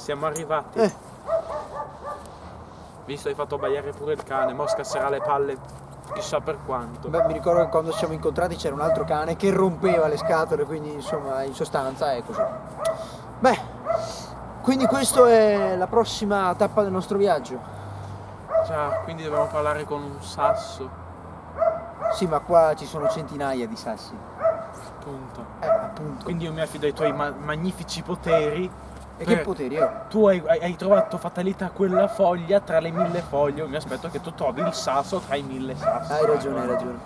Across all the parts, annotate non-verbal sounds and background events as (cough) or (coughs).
siamo arrivati. Eh. Visto hai fatto abbaiare pure il cane, mo scasserà le palle chissà per quanto. Beh, mi ricordo che quando ci siamo incontrati c'era un altro cane che rompeva le scatole, quindi insomma in sostanza è così. Beh, quindi questa è la prossima tappa del nostro viaggio. Già, quindi dobbiamo parlare con un sasso, Sì, ma qua ci sono centinaia di sassi. appunto. Eh, appunto. Quindi io mi affido ai tuoi ma- magnifici poteri. E che per- poteri ho? Tu hai, hai- trovato fatalità quella foglia tra le mille foglie. Mi aspetto che tu trovi il sasso tra i mille sassi. Hai ragione, hai ragione.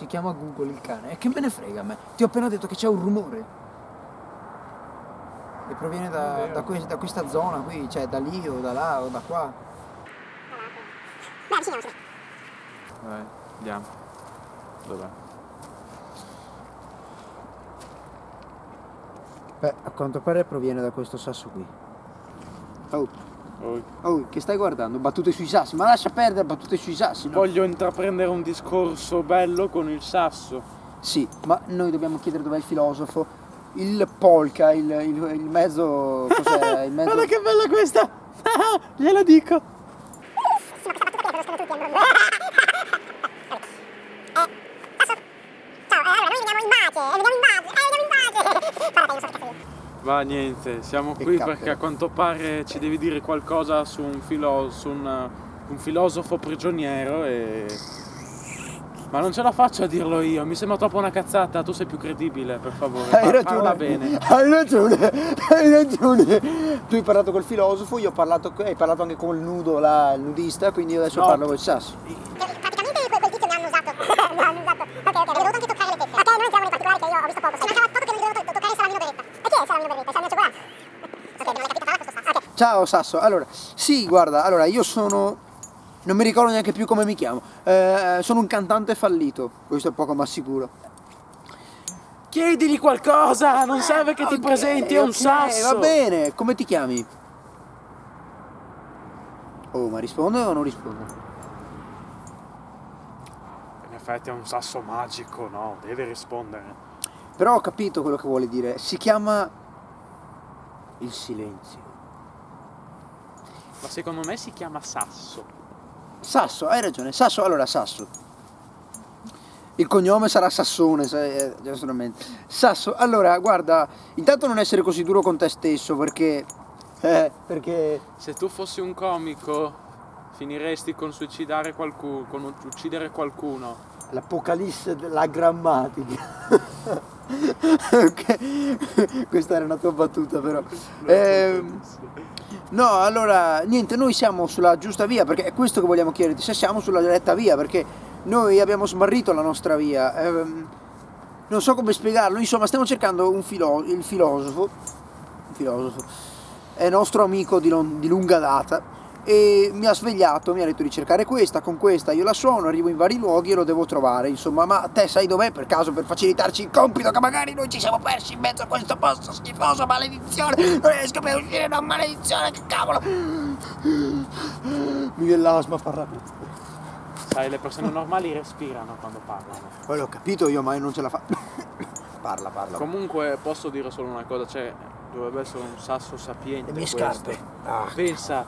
Si chiama Google il cane. E che me ne frega a me? Ti ho appena detto che c'è un rumore. E proviene da, da que- da questa zona qui, cioè da lì o da là o da qua. Vai, andiamo. Dov'è? Beh, a quanto pare proviene da questo sasso qui. Oh, Oh, oh, che stai guardando? Battute sui sassi, ma lascia perdere battute sui sassi, no? Voglio intraprendere un discorso bello con il sasso. Sì, ma noi dobbiamo chiedere dov'è il filosofo. Il polka, il, il- il mezzo. Cos'è? Il (laughs) mezzo. Guarda che bella questa! (laughs) Glielo dico! Va niente, siamo qui cappero. perché a quanto pare ci devi dire qualcosa su un, filo- su un, un filosofo prigioniero e... Ma non ce la faccio a dirlo io, mi sembra troppo una cazzata, tu sei più credibile, per favore. Hai Par- ragione. Parla bene. Hai ragione, hai ragione. Tu hai parlato col filosofo, io ho parlato, hai parlato anche con il nudo, il nudista, quindi io adesso No. parlo col sasso. Praticamente quel, tizio mi hanno usato. mi hanno usato. Ok, ok, avevo anche toccare le tette. Ok, non entriamo nei particolari che io ho visto poco. Sì, Ciao Sasso, allora, sì, guarda, allora io sono. Non mi ricordo neanche più come mi chiamo. Eh, sono un cantante fallito, questo è poco ma sicuro. Chiedigli qualcosa, non serve che ti Ok, presenti, è un ok, sasso. Va bene, come ti chiami? Oh, ma risponde o non risponde? In effetti è un sasso magico, no? Deve rispondere. Però ho capito quello che vuole dire. Si chiama il silenzio. Ma secondo me si chiama sasso. Sasso, hai ragione. Sasso, allora Sasso. Il cognome sarà Sassone, sai, eh. Sasso, allora, guarda, intanto non essere così duro con te stesso perché... Eh, perché... Se tu fossi un comico, finiresti con suicidare qualcuno, con uccidere qualcuno. L'apocalisse della grammatica. (laughs) ok, questa era una tua battuta però. Ehm, no, allora, niente, noi siamo sulla giusta via, perché è questo che vogliamo chiederti, se siamo sulla retta via, perché noi abbiamo smarrito la nostra via. Ehm, non so come spiegarlo, insomma, stiamo cercando un filo- il filosofo, un filosofo, è nostro amico di, di lunga data e mi ha svegliato, mi ha detto di cercare questa, con questa io la suono, arrivo in vari luoghi e lo devo trovare, insomma, ma te sai dov'è per caso per facilitarci il compito che magari noi ci siamo persi in mezzo a questo posto schifoso, maledizione, non riesco più a uscire da maledizione, che cavolo! Mi viene l'asma a parlare. Sai, le persone normali respirano quando parlano. Poi l'ho capito io, ma io non ce la fa. (coughs) parla, parla. Comunque posso dire solo una cosa, cioè dovrebbe essere un sasso sapiente Le mie questo. scarpe. Ah, Pensa,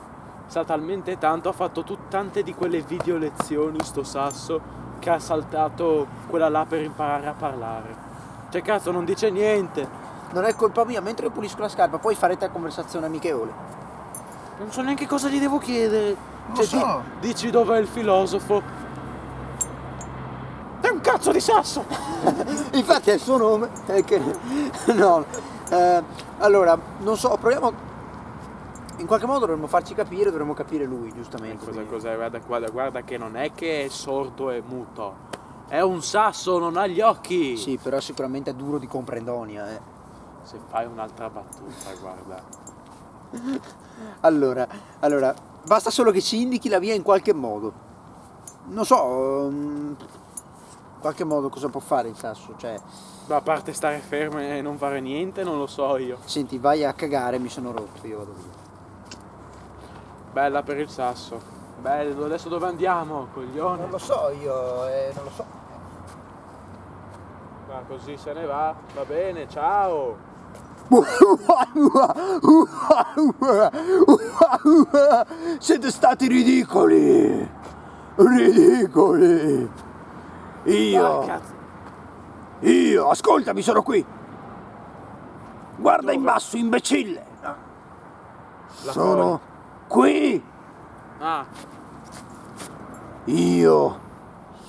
sa talmente tanto, ha fatto tante di quelle video lezioni sto sasso che ha saltato quella là per imparare a parlare. Cioè cazzo non dice niente. non è colpa mia, mentre io pulisco la scarpa, poi farete conversazione amichevole. Non so neanche cosa gli devo chiedere. Lo Cioè, so. di- dici dov'è il filosofo? È un cazzo di sasso! (laughs) Infatti è il suo nome. È che... (laughs) No. eh, allora, non so, proviamo. In qualche modo dovremmo farci capire, dovremmo capire lui, giustamente. Cosa, cos'è? Guarda, guarda, guarda che non è che è sordo e muto. È un sasso, non ha gli occhi. Sì, però sicuramente è duro di comprendonia. Eh. Se fai un'altra battuta, guarda. (laughs) Allora, allora, basta solo che ci indichi la via in qualche modo. Non so. ehm, qualche modo cosa può fare il sasso? Cioè, Ma a parte stare fermo e non fare niente, non lo so io. senti, vai a cagare, mi sono rotto, io vado via. Bella per il sasso. Bello, adesso dove andiamo, coglione? Non lo so io, eh, non lo so. Ma così se ne va, va bene, ciao. (laughs) Siete stati ridicoli! Ridicoli! Io, io, ascoltami, sono qui! Guarda in basso, imbecille! La Sono qui! Ah, Io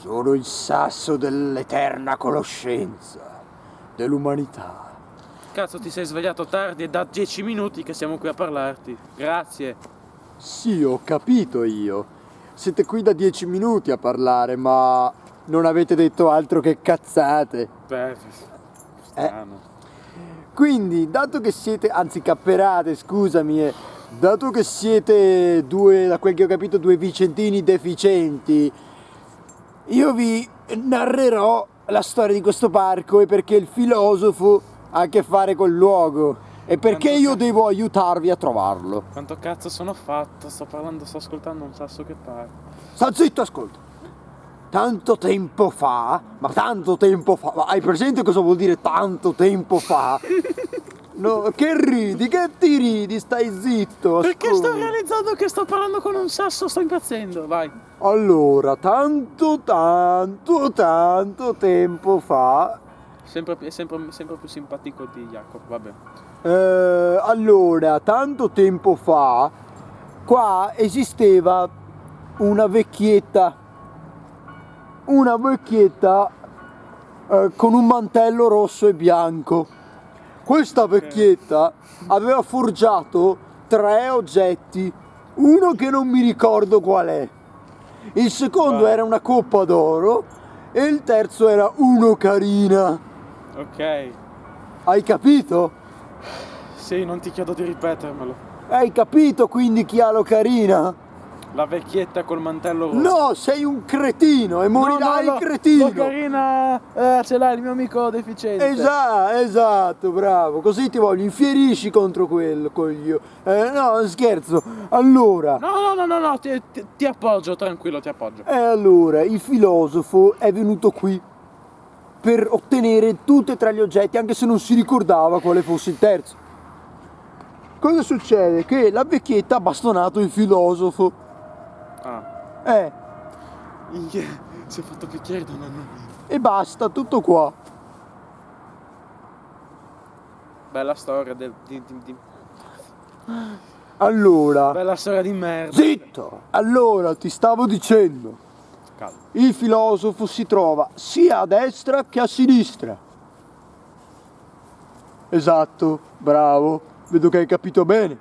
sono il sasso dell'eterna conoscenza dell'umanità. cazzo ti sei svegliato tardi e da dieci minuti che siamo qui a parlarti. Grazie. Sì, ho capito io. Siete qui da dieci minuti a parlare, ma non avete detto altro che cazzate. Beh, strano. Quindi, dato che siete, anzi capperate, scusami, eh, dato che siete due, da quel che ho capito, due vicentini deficienti, io vi narrerò la storia di questo parco e perché il filosofo ha a che fare col luogo e perché Quanto io devo aiutarvi a trovarlo. Quanto cazzo sono fatto? Sto parlando, sto ascoltando un sasso che parla. Sta zitto, ascolta. Tanto tempo fa, ma tanto tempo fa, ma hai presente cosa vuol dire tanto tempo fa? (laughs) No, che ridi, che ti ridi, stai zitto. Perché sto ascolta. realizzando che sto parlando con un sasso, sto impazzendo, vai. Allora, tanto, tanto, tanto tempo fa. Sempre, sempre, sempre più simpatico di Jacopo, vabbè. eh, allora, tanto tempo fa, qua esisteva una vecchietta. Una vecchietta eh, con un mantello rosso e bianco. Questa vecchietta aveva forgiato tre oggetti, uno che non mi ricordo qual è. Il secondo era una coppa d'oro e il terzo era uno carina. Ok. Hai capito? Sì, non ti chiedo di ripetermelo. Hai capito quindi chi ha l'ocarina? La vecchietta col mantello rosso. No, sei un cretino e morirai no, no, cretino. Carina, eh, ce l'ha il mio amico deficiente. Esatto, esatto, bravo. Così ti voglio, infierisci contro quello, coglio. Eh, no, scherzo. Allora, No, no, no, no, no, ti, ti- ti appoggio, tranquillo, ti appoggio. e allora, il filosofo è venuto qui per ottenere tutti e tre gli oggetti, anche se non si ricordava quale fosse il terzo. Cosa succede? Che la vecchietta ha bastonato il filosofo. Eh, Minchia, si è fatto picchiare da nonno e basta, tutto qua. Bella storia del, di, di- di- Allora, Bella storia di merda. zitto! Allora, ti stavo dicendo, Calma. il filosofo si trova sia a destra che a sinistra. Esatto, bravo, vedo che hai capito bene.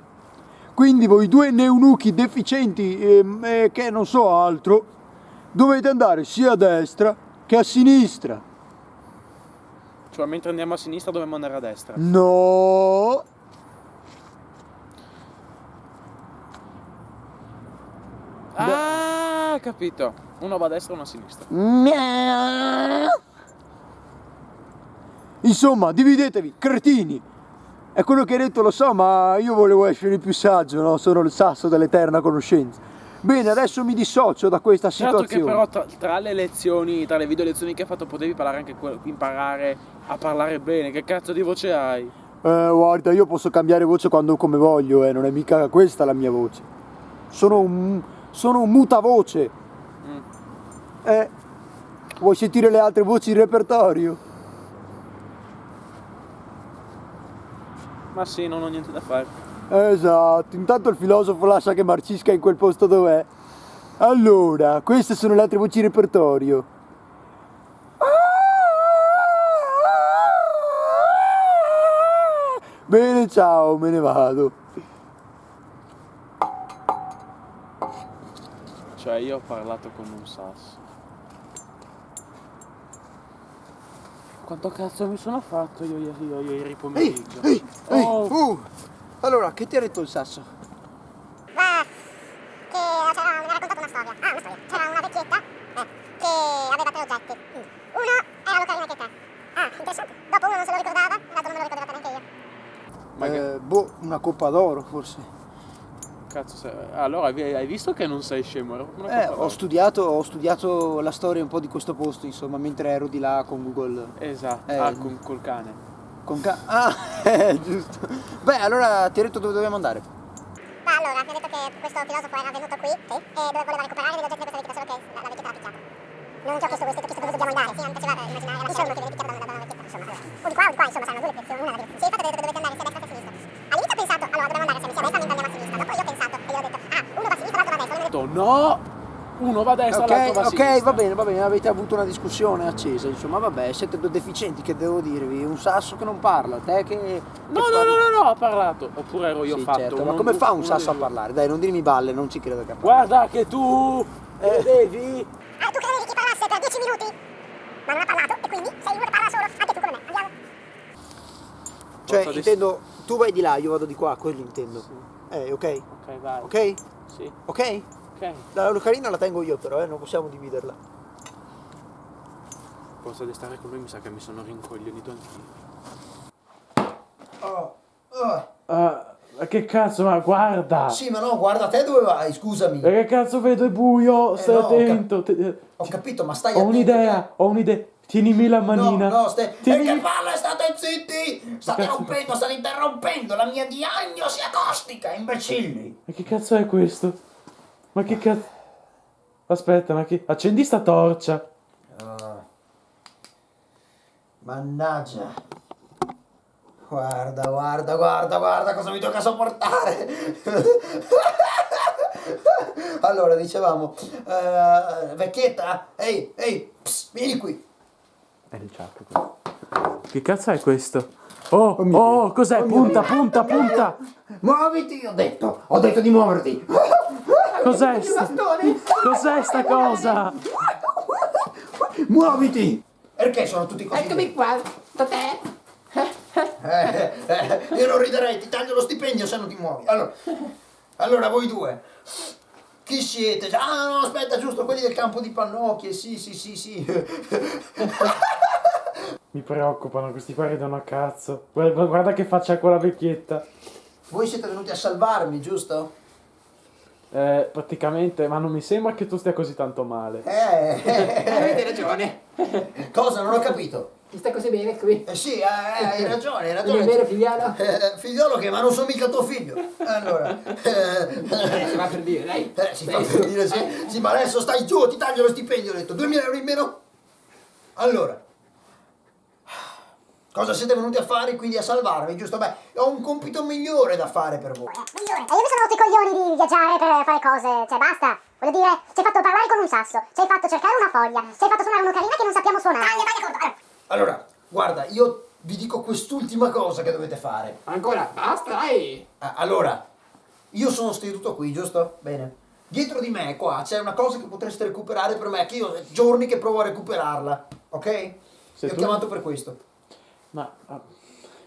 Quindi voi due neunuchi deficienti ehm, eh, che non so altro, dovete andare sia a destra che a sinistra. Cioè, mentre andiamo a sinistra dobbiamo andare a destra. No! Ah, capito. Uno va a destra e uno a sinistra. Insomma, dividetevi, cretini. È quello che hai detto, lo so, ma io volevo essere più saggio, no? Sono il sasso dell'eterna conoscenza. Bene, adesso mi dissocio da questa Certo che situazione. però tra, tra le lezioni, tra le video lezioni che hai fatto potevi parlare anche imparare a parlare bene. Che cazzo di voce hai? Eh, guarda, io posso cambiare voce quando come voglio, eh, non è mica questa la mia voce. Sono un, sono un mutavoce. Mm. Eh, vuoi sentire le altre voci in repertorio? Ma sì, non ho niente da fare. Esatto, intanto il filosofo lascia che marcisca in quel posto dov'è. Allora, queste sono le altre voci in repertorio. Bene, ciao, me ne vado. Cioè, io ho parlato con un sasso. Quanto cazzo mi sono fatto io ieri, io, io, ieri pomeriggio? Ehi, ehi, oh. uh. Allora, che ti ha detto il sasso? Eh, che mi ha raccontato una storia. Ah, una storia. C'era una vecchietta eh, che aveva tre oggetti. Uno era più carino che ah, te. Dopo uno non se lo ricordava, l'altro non lo ricordava neanche io. Eh, boh, una coppa d'oro forse. Cazzo, se- allora hai visto che non sei scemo? Eh, ho studiato, ho studiato la storia un po' di questo posto, insomma, mentre ero di là con Google. Esatto, Eh, ah, con, col cane. Con ca- (laughs) ah, eh, giusto. Beh, allora ti ho detto dove dobbiamo andare. Ma allora, mi ha detto che questo filosofo era venuto qui e dove voleva recuperare degli oggetti di questa vecchietta, solo che la, la vecchietta l'ha picchiato. Non ti ho chiesto questo, ti ho chiesto dove dobbiamo andare. Sì, non mi piaceva immaginare la scena che devi picchiare da una, da una vecchietta. Insomma, o di qua o di qua, insomma, saranno due le direzioni, una la direzione. Sì, infatti ho detto che dovete andare sia a destra che a sinistra. All'inizio ho pensato, allora dobbiamo andare sia a destra mentre andiamo a sinistra. Dopo io ho pensato e io ho detto, ah, uno va a sinistra, l'altro va a destra. Io ho detto, detto no, uno va a destra, l'altro va a Ok, ok, sinistra. va bene, va bene, avete avuto una discussione accesa, insomma, vabbè, siete due deficienti, che devo dirvi, un sasso che non parla, te che... No, no, no, no, no, ha parlato. Oppure ero io Sì, fatto. certo, ma come fa un sasso a parlare? Dai, non dirmi balle, non ci credo che Guarda che tu vedevi. ah, tu credevi che parlasse per 10 minuti? Ma non ha parlato e quindi sei uno che parla solo. Anche tu come me. Andiamo. Cioè, Forza di- intendo, tu vai di là, io vado di qua, quello intendo. Eh, ok? Ok, vai. Ok? Sì, Ok? Ok. La lucarina la tengo io però, eh, non possiamo dividerla. Forza di stare con lui mi sa che mi sono rincoglionito anch'io. Oh, oh. Ah, ma che cazzo, ma guarda! Sì, ma no, guarda te dove vai, scusami. E che cazzo vedo, è buio, stai no, ho cap- attento. Ho capito, ma stai ho attento un'idea, ho un'idea. Tienimi la manina. No, no, stai... E Tienimi- che palle, state zitti! State Cazzo. rompendo, state interrompendo la mia diagnosi acostica, imbecilli! Ma che cazzo è questo? Ma che cazzo... Aspetta, ma che... Accendi sta torcia. Ah. Mannaggia. Guarda, guarda, guarda, guarda cosa mi tocca sopportare. (laughs) allora, dicevamo, eh, vecchietta, ehi, ehi, pss, vieni qui. È il ciacco. Che cazzo è questo? Oh, oh, Dio. cos'è? Oh punta, Dio. punta, punta! Muoviti, ho detto, ho detto di muoverti. (laughs) Cos'è sta... Cos'è sta cosa? Muoviti. Perché sono tutti così? Eccomi qua, Totè. Eh, eh, io non riderei, ti taglio lo stipendio se non ti muovi. Allora, allora voi due, chi siete? Ah no, aspetta, giusto, quelli del campo di pannocchie, sì, sì, sì, sì. Mi preoccupano, questi qua ridono a cazzo. Guarda, guarda che faccia quella vecchietta. Voi siete venuti a salvarmi, giusto? Eh, praticamente, ma non mi sembra che tu stia così tanto male. Eh, Avete ragione. cosa? Non ho capito. Ti sta così bene qui. Eh sì, eh, hai ragione, hai Non è vero, ragione. figliolo? Eh, figliolo che, ma non sono mica tuo figlio. Allora, Eh, si eh, va per dire, dai. eh, si fa per dire sì. Sì, ma adesso stai giù, ti taglio lo stipendio, ho detto, 2000 euro in meno? Allora, cosa siete venuti a fare quindi a salvarmi, giusto? Beh, ho un compito migliore da fare per voi. E io mi sono rotto i coglioni di viaggiare per fare cose, cioè basta. Voglio dire, ci hai fatto parlare con un sasso, ci hai fatto cercare una foglia, ci hai fatto suonare un'ocarina che non sappiamo suonare. Taglia, taglia, corto. Allora, guarda, io vi dico quest'ultima cosa che dovete fare. Ancora, basta, dai. Ah, Allora, io sono seduto qui, giusto? Bene. Dietro di me, qua, c'è una cosa che potreste recuperare per me, che io ho giorni che provo a recuperarla, ok? Se Vi ho chiamato per questo. Ma... ah,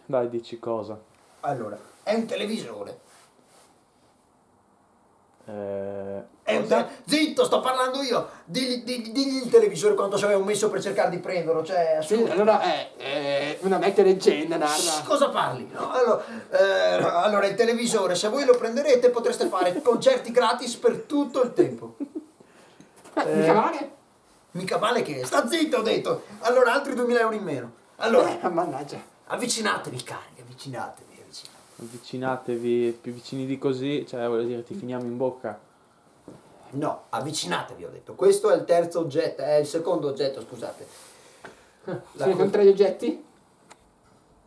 Dai, dici cosa? Allora, è un televisore. Eh... È un te- Zitto, sto parlando io! Digli, digli- digli il televisore quanto ci avevo messo per cercare di prenderlo, cioè... Sì, allora, eh, eh, una vecchia leggenda narra. Cosa parli? No, allora, eh, allora, il televisore, se voi lo prenderete potreste fare (laughs) concerti gratis per tutto il tempo. Eh, mica male. Mica male che è. Sta zitto, ho detto. Allora, altri 2000 euro in meno. Allora, Eh, mannaggia. avvicinatevi, cari, avvicinatevi, avvicinatevi. Avvicinatevi, più vicini di così, cioè voglio dire, ti finiamo in bocca. No, avvicinatevi, ho detto. Questo è il terzo oggetto, è il secondo oggetto, scusate. La Sono, co- sono tre gli oggetti?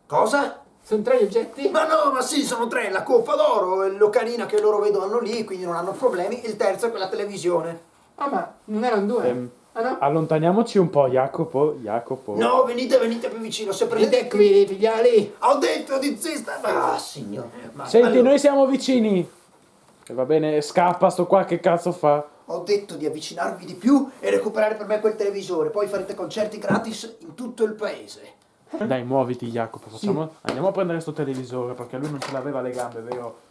Cosa? Sono tre gli oggetti? Ma no, ma sì, sono tre, la coppa d'oro, l'ocarina che loro vedono lì, quindi non hanno problemi. Il terzo è quella televisione. Ah, ma non erano due? Ehm, Ah, no? Allontaniamoci un po', Jacopo, Jacopo. No, venite, venite più vicino. Se Venite prendete qui, figlioli. Ho detto di zista. Ah, signore. Ma Senti, allora, noi siamo vicini. E va bene, scappa sto qua, che cazzo fa? Ho detto di avvicinarvi di più e recuperare per me quel televisore. Poi farete concerti gratis in tutto il paese. Dai, muoviti, Jacopo, facciamo... Andiamo a prendere sto televisore, perché lui non ce l'aveva le gambe, vero?